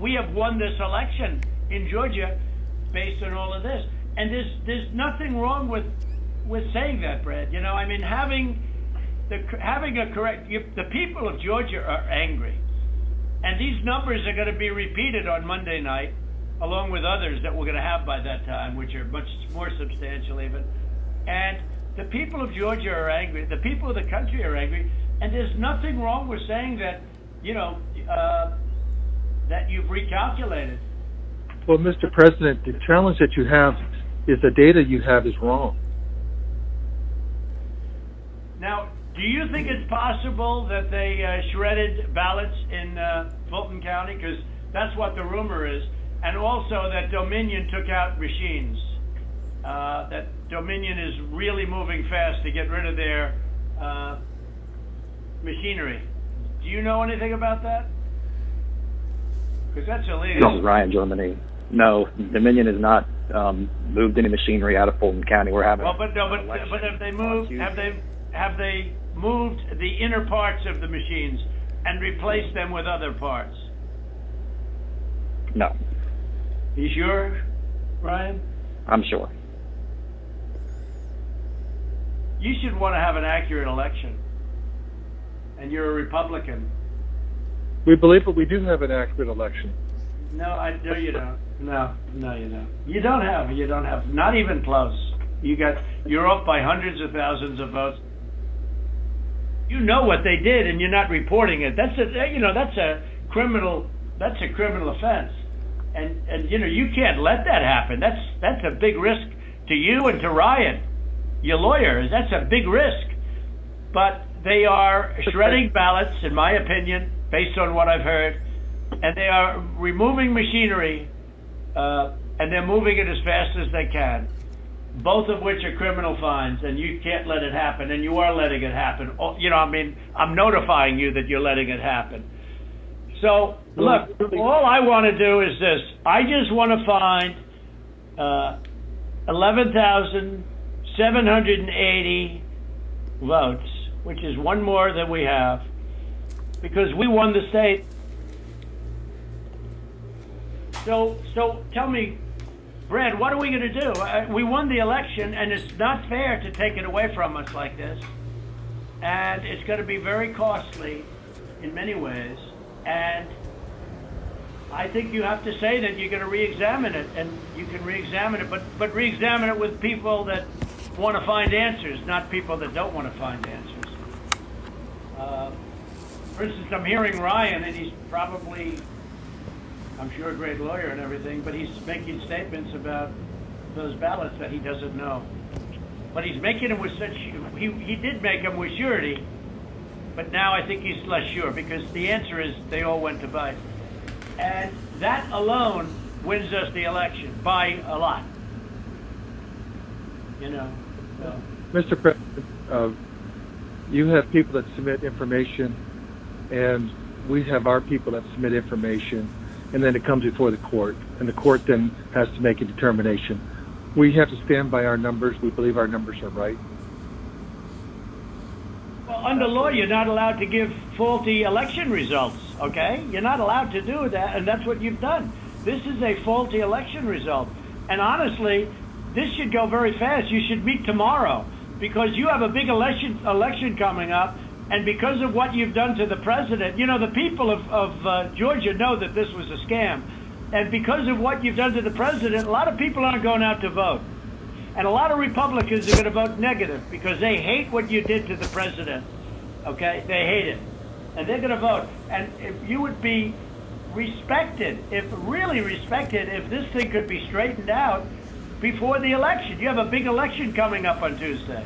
we have won this election in Georgia based on all of this. And there's there's nothing wrong with with saying that, Brad. You know, I mean, having the having a correct you, the people of Georgia are angry, and these numbers are going to be repeated on Monday night, along with others that we're going to have by that time, which are much more substantial even. And the people of Georgia are angry. The people of the country are angry, and there's nothing wrong with saying that. You know. Uh, that you've recalculated. Well, Mr. President, the challenge that you have is the data you have is wrong. Now, do you think it's possible that they uh, shredded ballots in uh, Fulton County? Because that's what the rumor is. And also that Dominion took out machines. Uh, that Dominion is really moving fast to get rid of their uh, machinery. Do you know anything about that? Because that's illegal. This is Ryan Germany. No, Dominion has not um, moved any machinery out of Fulton County. We're having. Well, but no, but but have they moved? Have they have they moved the inner parts of the machines and replaced them with other parts? No. You sure, Ryan? I'm sure. You should want to have an accurate election, and you're a Republican. We believe that we do have an accurate election. No, I no, you don't. No, no, you don't. You don't have. You don't have. Not even close. You got. You're off by hundreds of thousands of votes. You know what they did, and you're not reporting it. That's a. You know, that's a criminal. That's a criminal offense. And and you know you can't let that happen. That's that's a big risk to you and to Ryan, your lawyers. That's a big risk. But they are shredding ballots, in my opinion based on what I've heard, and they are removing machinery, uh, and they're moving it as fast as they can. Both of which are criminal fines, and you can't let it happen, and you are letting it happen. Oh, you know, I mean, I'm notifying you that you're letting it happen. So, look, all I want to do is this. I just want to find uh, 11,780 votes, which is one more than we have because we won the state. So, so tell me, Brad, what are we going to do? Uh, we won the election, and it's not fair to take it away from us like this. And it's going to be very costly in many ways. And I think you have to say that you're going to re-examine it, and you can re-examine it, but but re-examine it with people that want to find answers, not people that don't want to find answers. Uh, for instance, I'm hearing Ryan, and he's probably, I'm sure, a great lawyer and everything, but he's making statements about those ballots that he doesn't know. But he's making them with such, he, he did make them with surety, but now I think he's less sure because the answer is they all went to Biden. And that alone wins us the election by a lot. You know. So. Mr. President, uh, you have people that submit information and we have our people that submit information, and then it comes before the court, and the court then has to make a determination. We have to stand by our numbers. We believe our numbers are right. Well, under law, you're not allowed to give faulty election results, okay? You're not allowed to do that, and that's what you've done. This is a faulty election result. And honestly, this should go very fast. You should meet tomorrow because you have a big election election coming up and because of what you've done to the president, you know, the people of, of uh, Georgia know that this was a scam. And because of what you've done to the president, a lot of people aren't going out to vote. And a lot of Republicans are going to vote negative because they hate what you did to the president. Okay? They hate it. And they're going to vote. And if you would be respected, if really respected, if this thing could be straightened out before the election. You have a big election coming up on Tuesday.